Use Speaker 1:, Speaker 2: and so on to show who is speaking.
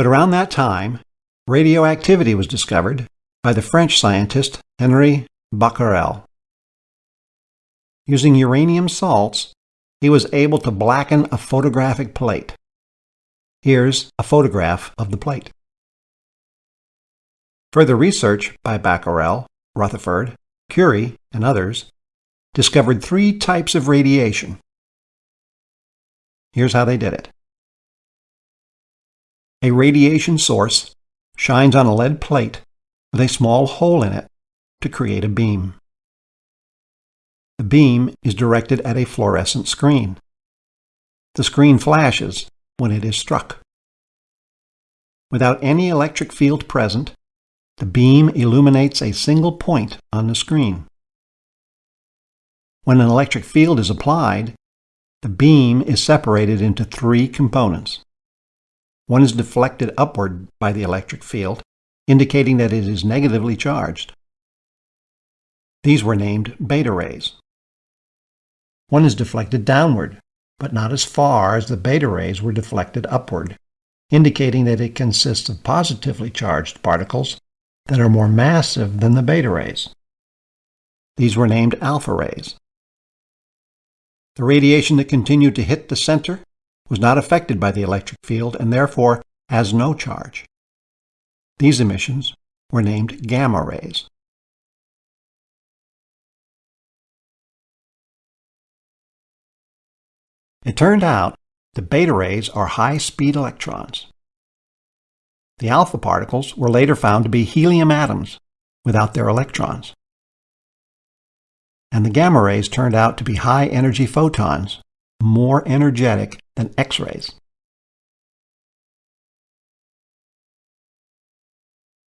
Speaker 1: But around that time, radioactivity was discovered by the French scientist Henri Becquerel. Using uranium salts, he was able to blacken a photographic plate. Here's a photograph of the plate. Further research by Becquerel, Rutherford, Curie, and others discovered three types of radiation. Here's how they did it. A radiation source shines on a lead plate with a small hole in it to create a beam. The beam is directed at a fluorescent screen. The screen flashes when it is struck. Without any electric field present, the beam illuminates a single point on the screen. When an electric field is applied, the beam is separated into three components. One is deflected upward by the electric field, indicating that it is negatively charged. These were named beta rays. One is deflected downward, but not as far as the beta rays were deflected upward, indicating that it consists of positively charged particles that are more massive than the beta rays. These were named alpha rays. The radiation that continued to hit the center was not affected by the electric field and therefore has no charge. These emissions were named gamma rays. It turned out the beta rays are high-speed electrons. The alpha particles were later found to be helium atoms without their electrons. And the gamma rays turned out to be high-energy photons, more energetic than X-rays.